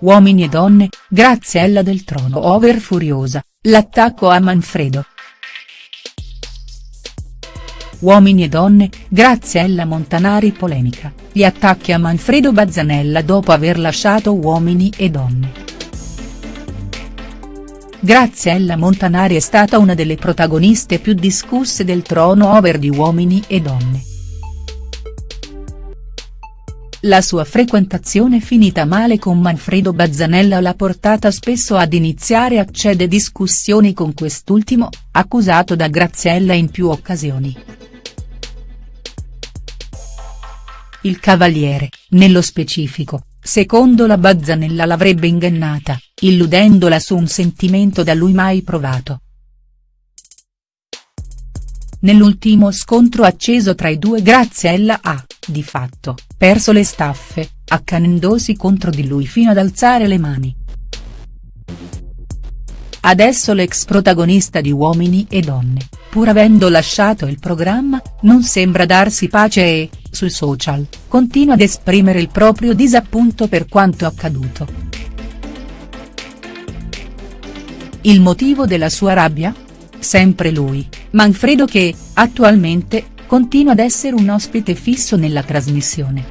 Uomini e donne, Graziella del Trono over furiosa, l'attacco a Manfredo. Uomini e donne, Graziella Montanari polemica, gli attacchi a Manfredo Bazzanella dopo aver lasciato Uomini e donne. Graziella Montanari è stata una delle protagoniste più discusse del trono over di Uomini e donne. La sua frequentazione finita male con Manfredo Bazzanella l'ha portata spesso ad iniziare accede discussioni con quest'ultimo, accusato da Graziella in più occasioni. Il cavaliere, nello specifico, secondo la Bazzanella l'avrebbe ingannata, illudendola su un sentimento da lui mai provato. Nell'ultimo scontro acceso tra i due Graziella ha, di fatto, perso le staffe, accanendosi contro di lui fino ad alzare le mani. Adesso l'ex protagonista di Uomini e Donne, pur avendo lasciato il programma, non sembra darsi pace e, sui social, continua ad esprimere il proprio disappunto per quanto accaduto. Il motivo della sua rabbia? Sempre lui, Manfredo che, attualmente, continua ad essere un ospite fisso nella trasmissione.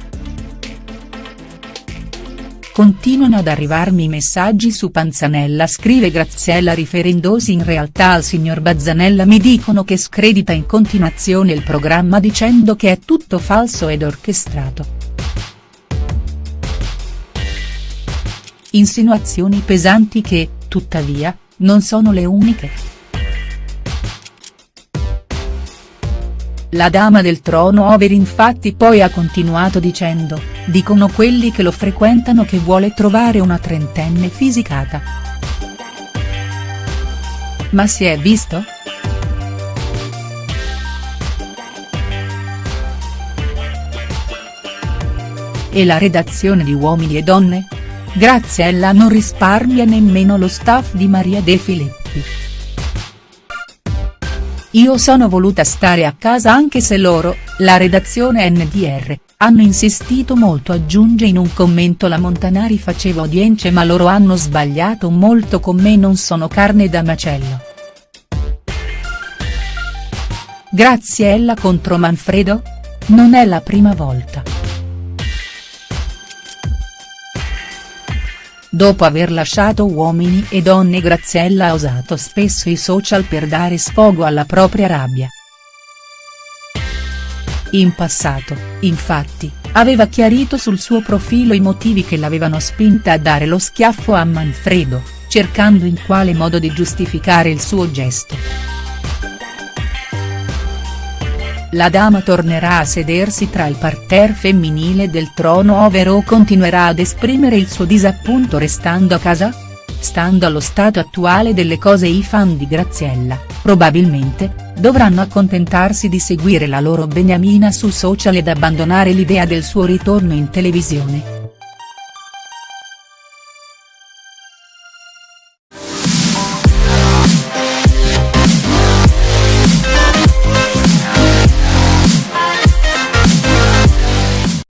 Continuano ad arrivarmi messaggi su Panzanella scrive Graziella riferendosi in realtà al signor Bazzanella mi dicono che scredita in continuazione il programma dicendo che è tutto falso ed orchestrato. Insinuazioni pesanti che, tuttavia, non sono le uniche. La dama del trono over infatti poi ha continuato dicendo, dicono quelli che lo frequentano che vuole trovare una trentenne fisicata. Ma si è visto?. E la redazione di Uomini e Donne? Graziella non risparmia nemmeno lo staff di Maria De Filippi. Io sono voluta stare a casa anche se loro, la redazione NDR, hanno insistito molto aggiunge in un commento la Montanari faceva audience ma loro hanno sbagliato molto con me non sono carne da macello. Graziella contro Manfredo? Non è la prima volta. Dopo aver lasciato Uomini e Donne Graziella ha usato spesso i social per dare sfogo alla propria rabbia. In passato, infatti, aveva chiarito sul suo profilo i motivi che l'avevano spinta a dare lo schiaffo a Manfredo, cercando in quale modo di giustificare il suo gesto. La dama tornerà a sedersi tra il parterre femminile del trono over o continuerà ad esprimere il suo disappunto restando a casa? Stando allo stato attuale delle cose i fan di Graziella, probabilmente, dovranno accontentarsi di seguire la loro beniamina su social ed abbandonare l'idea del suo ritorno in televisione.